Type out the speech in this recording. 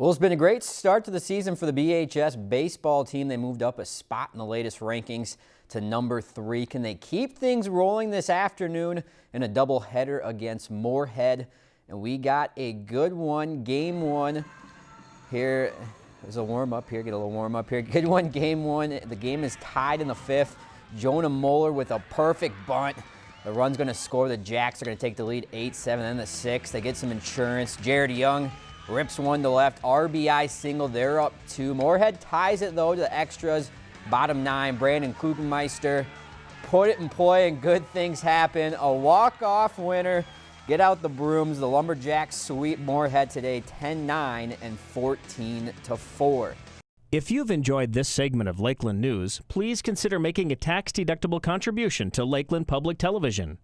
Well, it's been a great start to the season for the BHS baseball team. They moved up a spot in the latest rankings to number three. Can they keep things rolling this afternoon in a doubleheader against Moorhead? And we got a good one, game one. Here, there's a warm up here, get a little warm up here. Good one, game one. The game is tied in the fifth. Jonah Moeller with a perfect bunt. The run's going to score. The Jacks are going to take the lead 8-7, then the 6. They get some insurance. Jared Young rips one to left. RBI single. They're up two. Moorhead ties it, though, to the extras. Bottom nine, Brandon Klupenmeister put it in play and good things happen. A walk-off winner. Get out the brooms. The Lumberjacks sweep Moorhead today 10-9 and 14-4. If you've enjoyed this segment of Lakeland News, please consider making a tax-deductible contribution to Lakeland Public Television.